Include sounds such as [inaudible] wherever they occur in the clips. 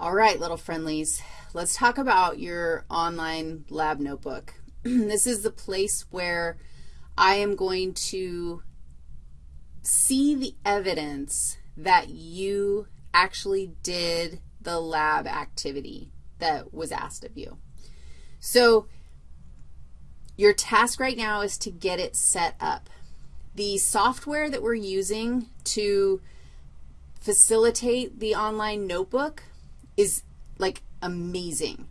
All right, little friendlies, let's talk about your online lab notebook. [clears throat] this is the place where I am going to see the evidence that you actually did the lab activity that was asked of you. So your task right now is to get it set up. The software that we're using to facilitate the online notebook is like amazing.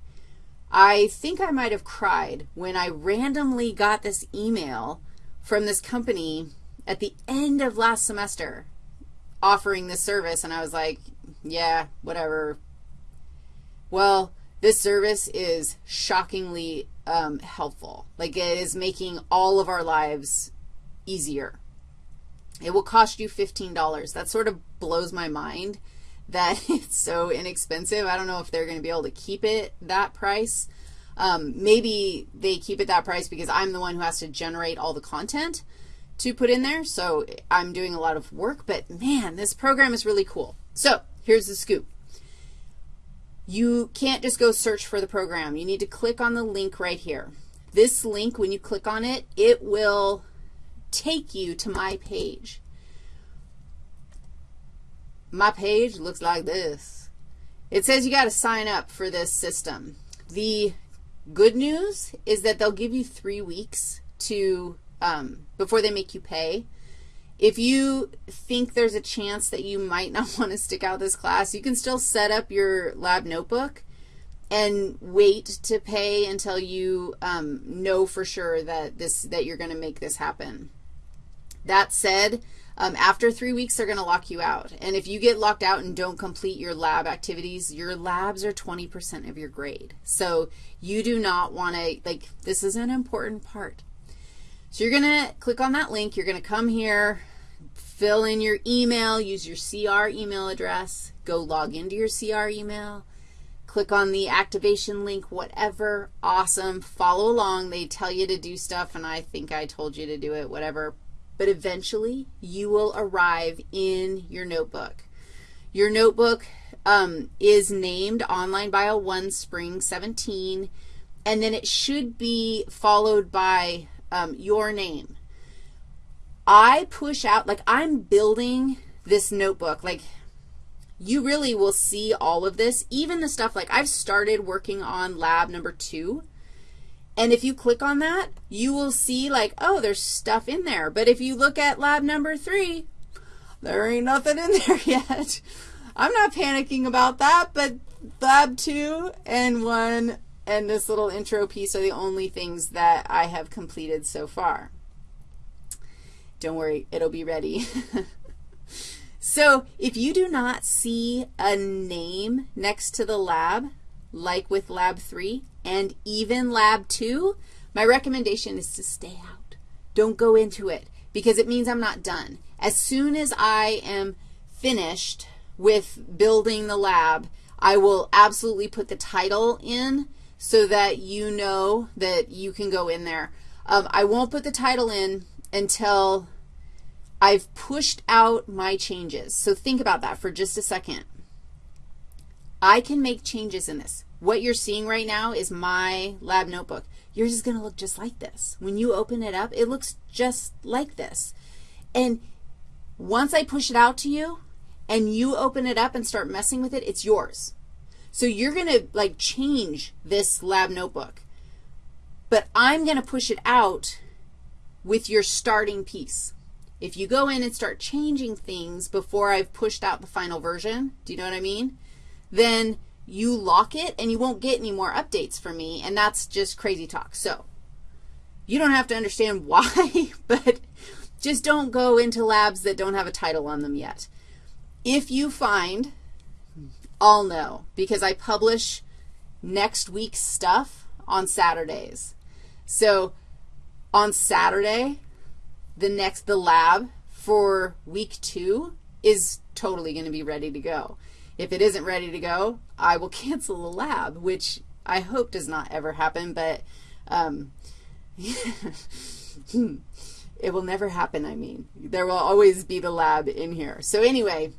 I think I might have cried when I randomly got this email from this company at the end of last semester offering this service, and I was like, yeah, whatever. Well, this service is shockingly um, helpful. Like it is making all of our lives easier. It will cost you $15. That sort of blows my mind that [laughs] it's so inexpensive. I don't know if they're going to be able to keep it that price. Um, maybe they keep it that price because I'm the one who has to generate all the content to put in there, so I'm doing a lot of work, but man, this program is really cool. So here's the scoop. You can't just go search for the program. You need to click on the link right here. This link, when you click on it, it will take you to my page. My page looks like this. It says you got to sign up for this system. The good news is that they'll give you three weeks to, um, before they make you pay. If you think there's a chance that you might [laughs] not want to stick out this class, you can still set up your lab notebook and wait to pay until you um, know for sure that, this, that you're going to make this happen. That said, um, after three weeks, they're going to lock you out. And if you get locked out and don't complete your lab activities, your labs are 20% of your grade. So you do not want to, like, this is an important part. So you're going to click on that link. You're going to come here, fill in your email, use your CR email address, go log into your CR email, click on the activation link, whatever, awesome, follow along. They tell you to do stuff, and I think I told you to do it, whatever. But eventually, you will arrive in your notebook. Your notebook um, is named Online Bio 1 Spring 17, and then it should be followed by um, your name. I push out, like I'm building this notebook. Like you really will see all of this, even the stuff like I've started working on lab number two. And if you click on that, you will see like, oh, there's stuff in there. But if you look at lab number three, there ain't nothing in [laughs] there yet. I'm not panicking about that, but lab two and one and this little intro piece are the only things that I have completed so far. Don't worry, it'll be ready. [laughs] so if you do not see a name next to the lab, like with lab 3 and even lab 2, my recommendation is to stay out. Don't go into it because it means I'm not done. As soon as I am finished with building the lab, I will absolutely put the title in so that you know that you can go in there. Um, I won't put the title in until I've pushed out my changes. So think about that for just a second. I can make changes in this. What you're seeing right now is my lab notebook. Yours is going to look just like this. When you open it up, it looks just like this. And once I push it out to you and you open it up and start messing with it, it's yours. So you're going to, like, change this lab notebook. But I'm going to push it out with your starting piece. If you go in and start changing things before I've pushed out the final version, do you know what I mean? Then you lock it and you won't get any more updates from me, and that's just crazy talk. So you don't have to understand [laughs] why, but just don't go into labs that don't have a title on them yet. If you find I'll know because I publish next week's stuff on Saturdays. So on Saturday, the next, the lab for week two is totally going to be ready to go. If it isn't ready to go, I will cancel the lab, which I hope does not ever happen, but um, [laughs] it will never happen, I mean. There will always be the lab in here. So anyway,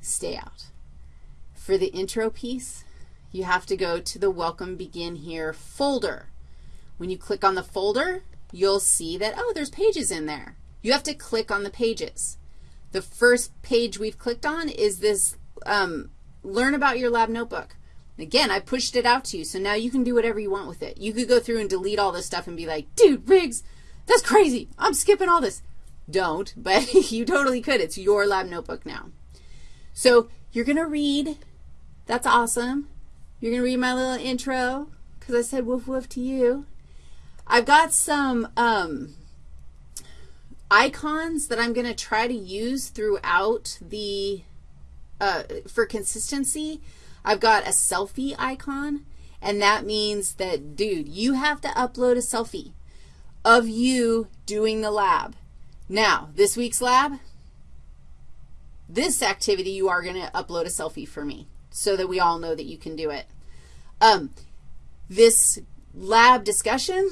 stay out for the intro piece, you have to go to the Welcome Begin Here folder. When you click on the folder, you'll see that, oh, there's pages in there. You have to click on the pages. The first page we've clicked on is this um, Learn About Your Lab Notebook. Again, I pushed it out to you, so now you can do whatever you want with it. You could go through and delete all this stuff and be like, dude, Riggs, that's crazy. I'm skipping all this. Don't, [laughs] but you totally could. It's your lab notebook now. So you're going to read. That's awesome. You're going to read my little intro because I said woof woof to you. I've got some um, icons that I'm going to try to use throughout the, uh, for consistency. I've got a selfie icon, and that means that, dude, you have to upload a selfie of you doing the lab. Now, this week's lab, this activity, you are going to upload a selfie for me so that we all know that you can do it. Um, this lab discussion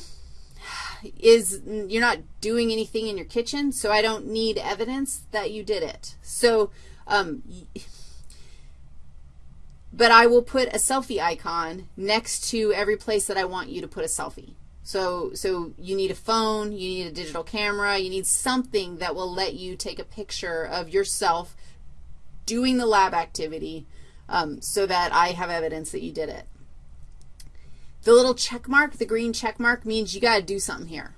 is you're not doing anything in your kitchen, so I don't need evidence that you did it. So, um, but I will put a selfie icon next to every place that I want you to put a selfie. So, so you need a phone, you need a digital camera, you need something that will let you take a picture of yourself doing the lab activity um, so that I have evidence that you did it. The little check mark, the green check mark, means you got to do something here.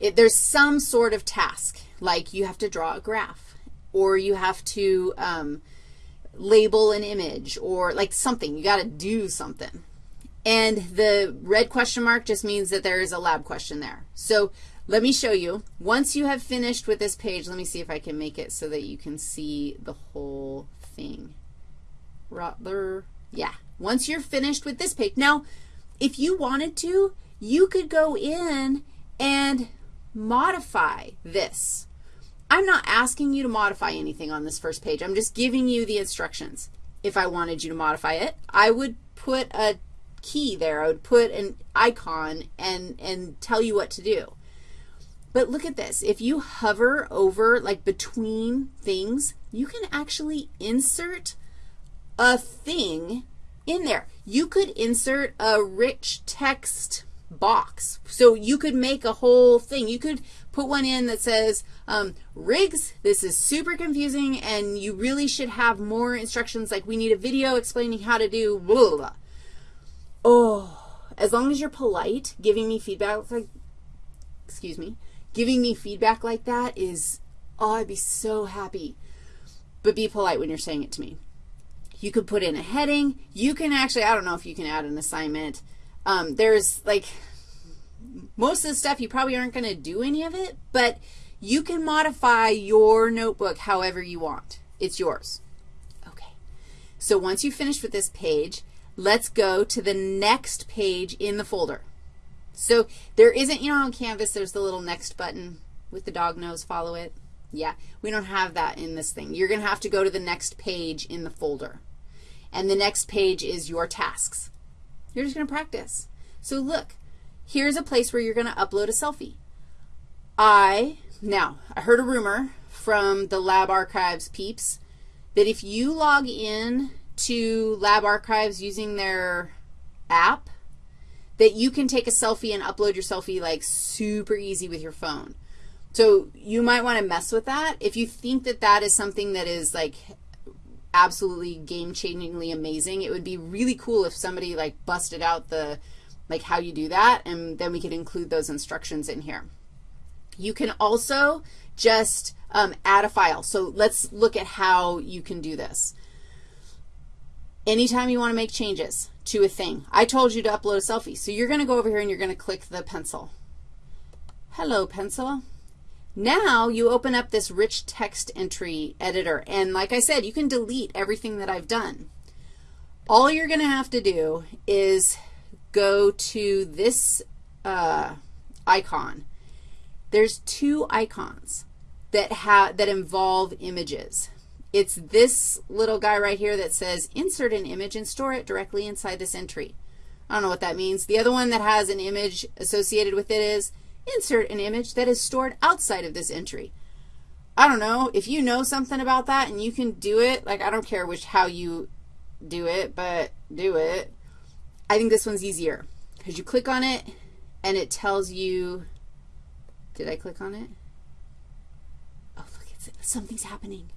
It, there's some sort of task, like you have to draw a graph, or you have to um, label an image, or like something. You got to do something. And the red question mark just means that there is a lab question there. So let me show you. Once you have finished with this page, let me see if I can make it so that you can see the whole thing. Rotler, yeah. Once you're finished with this page. Now, if you wanted to, you could go in and modify this. I'm not asking you to modify anything on this first page. I'm just giving you the instructions. If I wanted you to modify it, I would put a key there. I would put an icon and, and tell you what to do. But look at this. If you hover over, like between things, you can actually insert a thing in there. You could insert a rich text box. So you could make a whole thing. You could put one in that says, um, Riggs, this is super confusing, and you really should have more instructions, like we need a video explaining how to do blah, blah, Oh, as long as you're polite, giving me feedback like, excuse me, giving me feedback like that is, oh, I'd be so happy. But be polite when you're saying it to me. You could put in a heading. You can actually, I don't know if you can add an assignment. Um, there's like, most of the stuff you probably aren't going to do any of it, but you can modify your notebook however you want. It's yours. Okay. So once you finish with this page, Let's go to the next page in the folder. So there isn't, you know, on Canvas there's the little next button with the dog nose, follow it. Yeah, we don't have that in this thing. You're going to have to go to the next page in the folder. And the next page is your tasks. You're just going to practice. So look, here's a place where you're going to upload a selfie. I, now, I heard a rumor from the Lab Archives peeps that if you log in to Lab Archives using their app that you can take a selfie and upload your selfie like super easy with your phone. So you might want to mess with that. If you think that that is something that is like absolutely game-changingly amazing, it would be really cool if somebody like busted out the, like how you do that, and then we could include those instructions in here. You can also just um, add a file. So let's look at how you can do this. Anytime you want to make changes to a thing, I told you to upload a selfie. So you're going to go over here and you're going to click the pencil. Hello, pencil. Now you open up this rich text entry editor. And like I said, you can delete everything that I've done. All you're going to have to do is go to this uh, icon. There's two icons that, have, that involve images. It's this little guy right here that says insert an image and store it directly inside this entry. I don't know what that means. The other one that has an image associated with it is insert an image that is stored outside of this entry. I don't know. If you know something about that and you can do it, like I don't care which how you do it, but do it. I think this one's easier because you click on it and it tells you, did I click on it? Oh, look, it's, something's happening.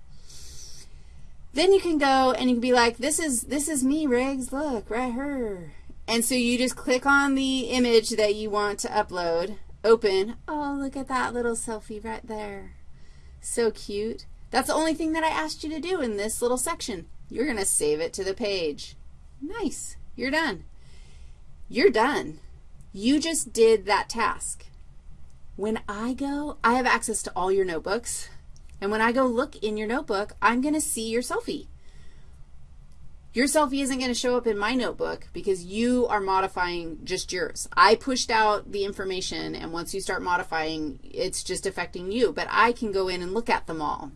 Then you can go and you can be like, this is, this is me, Riggs, look, right here. And so you just click on the image that you want to upload, open. Oh, look at that little selfie right there. So cute. That's the only thing that I asked you to do in this little section. You're going to save it to the page. Nice. You're done. You're done. You just did that task. When I go, I have access to all your notebooks. And when I go look in your notebook, I'm going to see your selfie. Your selfie isn't going to show up in my notebook because you are modifying just yours. I pushed out the information, and once you start modifying, it's just affecting you. But I can go in and look at them all.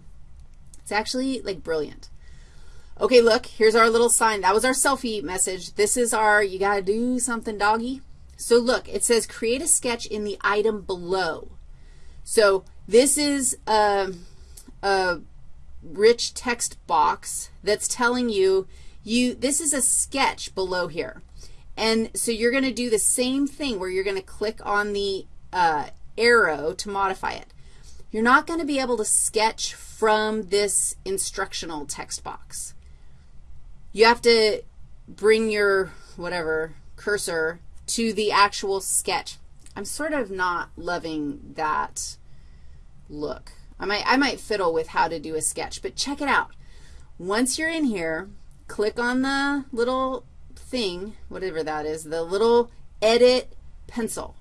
It's actually, like, brilliant. Okay, look, here's our little sign. That was our selfie message. This is our you got to do something, doggy. So look, it says create a sketch in the item below. So this is a, a rich text box that's telling you you, this is a sketch below here. And so you're going to do the same thing where you're going to click on the uh, arrow to modify it. You're not going to be able to sketch from this instructional text box. You have to bring your, whatever, cursor to the actual sketch. I'm sort of not loving that look. I might, I might fiddle with how to do a sketch, but check it out. Once you're in here, click on the little thing, whatever that is, the little edit pencil.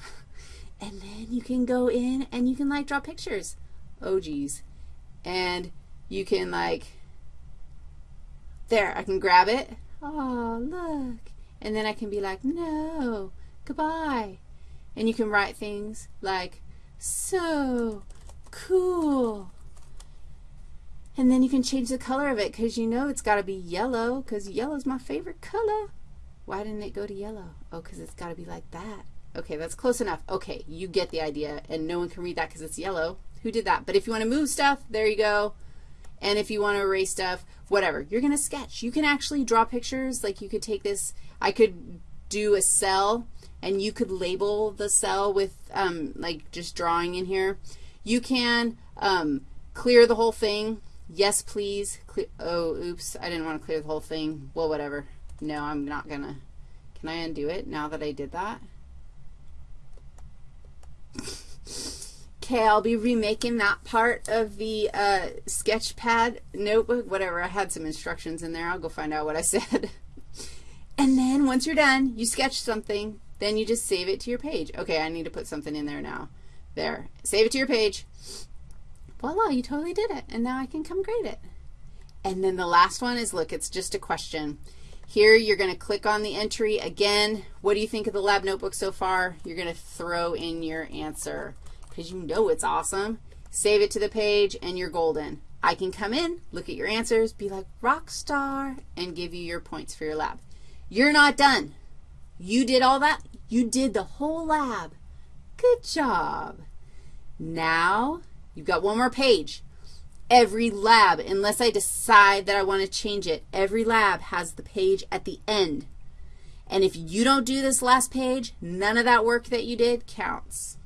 [laughs] And then you can go in and you can, like, draw pictures. Oh, geez. And you can, like, there, I can grab it. Oh, look. And then I can be like, no, goodbye. And you can write things like, so cool. And then you can change the color of it because you know it's got to be yellow because yellow is my favorite color. Why didn't it go to yellow? Oh, because it's got to be like that. Okay, that's close enough. Okay, you get the idea, and no one can read that because it's yellow. Who did that? But if you want to move stuff, there you go. And if you want to erase stuff, whatever, you're going to sketch. You can actually draw pictures. Like you could take this, I could do a cell, and you could label the cell with, um, like, just drawing in here. You can um, clear the whole thing Yes, please. Cle oh, oops, I didn't want to clear the whole thing. Well, whatever. No, I'm not going to. Can I undo it now that I did that? [laughs] Okay, I'll be remaking that part of the uh, sketchpad notebook, whatever. I had some instructions in there. I'll go find out what I [laughs] said. and then once you're done, you sketch something, then you just save it to your page. Okay, I need to put something in there now. There. Save it to your page voila, you totally did it, and now I can come grade it. And then the last one is, look, it's just a question. Here you're going to click on the entry. Again, what do you think of the lab notebook so far? You're going to throw in your answer because you know it's awesome. Save it to the page, and you're golden. I can come in, look at your answers, be like, rock star, and give you your points for your lab. You're not done. You did all that. You did the whole lab. Good job. Now You've got one more page. Every lab, unless I decide that I want to change it, every lab has the page at the end. And if you don't do this last page, none of that work that you did counts.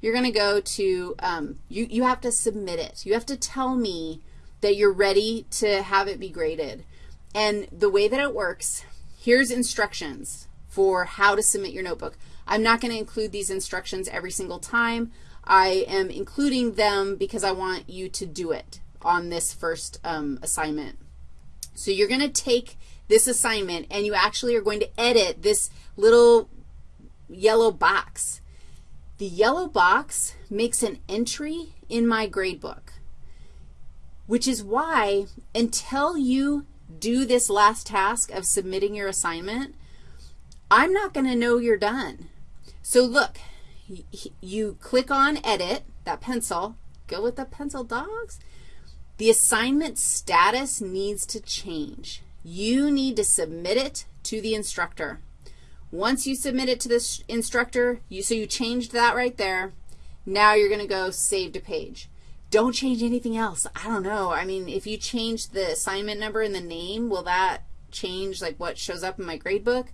You're going to go to, um, you, you have to submit it. You have to tell me that you're ready to have it be graded. And the way that it works, here's instructions for how to submit your notebook. I'm not going to include these instructions every single time. I am including them because I want you to do it on this first um, assignment. So you're going to take this assignment and you actually are going to edit this little yellow box. The yellow box makes an entry in my gradebook, which is why until you do this last task of submitting your assignment, I'm not going to know you're done. So look, you click on edit, that pencil, go with the pencil dogs. The assignment status needs to change. You need to submit it to the instructor. Once you submit it to the instructor, you, so you changed that right there. Now you're going to go save to page. don't change anything else. I don't know. I mean, if you change the assignment number and the name, will that change like what shows up in my grade book?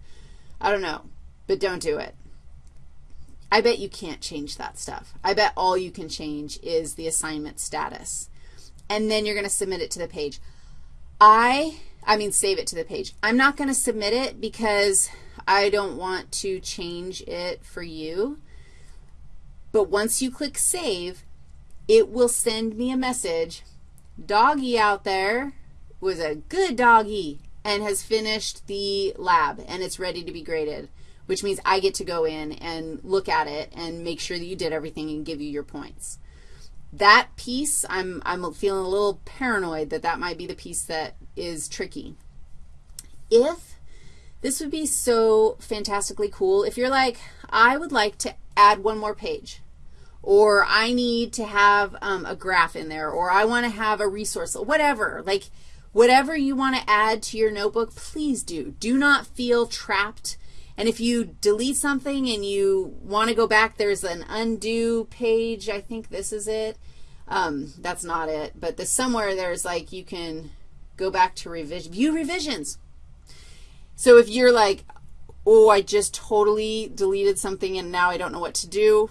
I don't know, but don't do it. I bet you can't change that stuff. I bet all you can change is the assignment status. And then you're going to submit it to the page. I, I mean save it to the page. I'm not going to submit it because I don't want to change it for you. But once you click save, it will send me a message. Doggy out there was a good doggy and has finished the lab, and it's ready to be graded, which means I get to go in and look at it and make sure that you did everything and give you your points. That piece, I'm, I'm feeling a little paranoid that that might be the piece that is tricky. If this would be so fantastically cool, if you're like, I would like to add one more page or I need to have um, a graph in there, or I want to have a resource, whatever. Like, whatever you want to add to your notebook, please do. Do not feel trapped. And if you delete something and you want to go back, there's an undo page. I think this is it. Um, that's not it. But the, somewhere there's like you can go back to revision, view revisions. So if you're like, oh, I just totally deleted something and now I don't know what to do,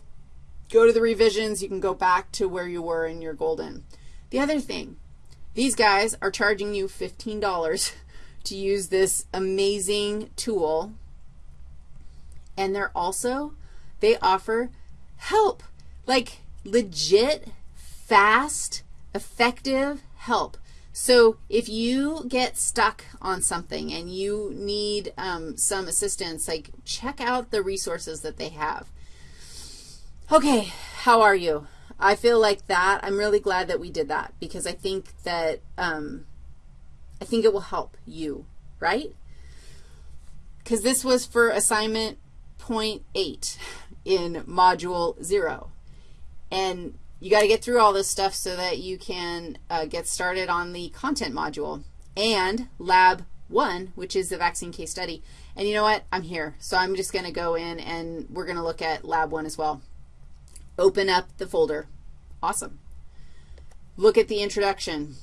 go to the revisions. You can go back to where you were in your golden. The other thing, these guys are charging you $15 [laughs] to use this amazing tool, and they're also, they offer help, like legit, fast, effective help. So if you get stuck on something and you need um, some assistance, like check out the resources that they have. Okay, how are you? I feel like that, I'm really glad that we did that because I think that, um, I think it will help you, right? Because this was for assignment point eight in module 0. And you got to get through all this stuff so that you can uh, get started on the content module and lab 1, which is the vaccine case study. And you know what? I'm here. So I'm just going to go in and we're going to look at lab 1 as well. Open up the folder. Awesome. Look at the introduction.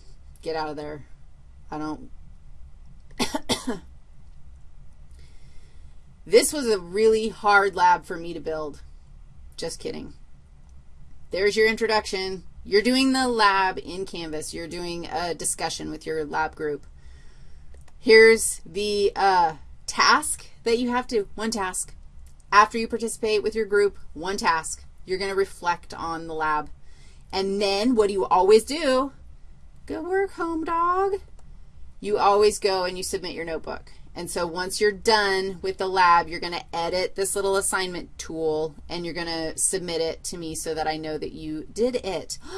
Get out of there. I don't. [coughs] [coughs] this was a really hard lab for me to build. Just kidding. There's your introduction. You're doing the lab in Canvas. You're doing a discussion with your lab group. Here's the uh, task that you have to, one task. After you participate with your group, one task. You're going to reflect on the lab. And then what do you always do? Good work, home dog. You always go and you submit your notebook. And so once you're done with the lab, you're going to edit this little assignment tool, and you're going to submit it to me so that I know that you did it. [gasps]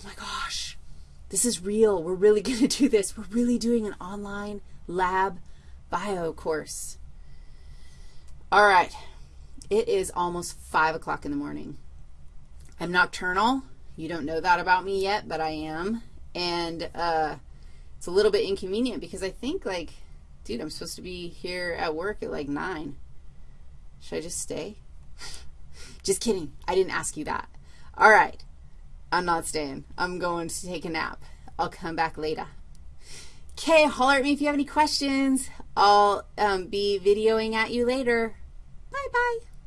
Oh, my gosh. This is real. We're really [laughs] going to do this. We're really doing an online lab bio course. All right. It is almost 5 o'clock in the morning. I'm nocturnal. You don't know that about me yet, but I am. And uh, it's a little bit inconvenient because I think, like, dude, I'm supposed to be here at work at, like, 9. Should I just stay? [laughs] just kidding. I didn't ask you that. All right. I'm not staying. I'm going to take a nap. I'll come back later. Okay, holler at me if you have any questions. I'll um, be videoing at you later. Bye-bye.